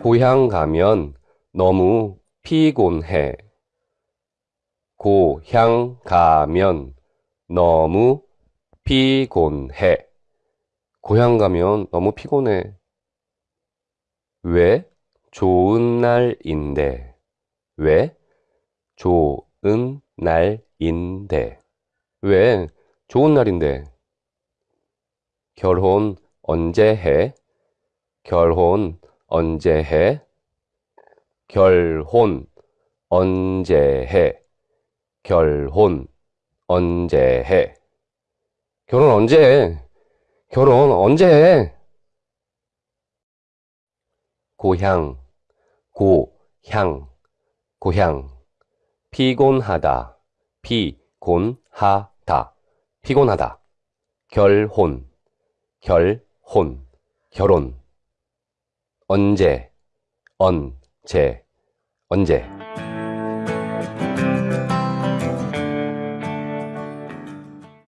고향 가면 너무 피곤해. 고향 가면 너무 피곤해. 고향 가면 너무 피곤해. 왜? 좋은 날인데. 왜? 좋은 날인데. 왜? 좋은 날인데. 결혼 언제 해? 결혼 언제 해? 결혼 언제 해? 결혼 언제 해? 결혼 언제 해? 결혼 언제 해? 고향, 고향, 고향. 피곤하다, 피곤하다, 피곤하다. 결혼, 결혼, 결혼. 언제, 언 제, 언제.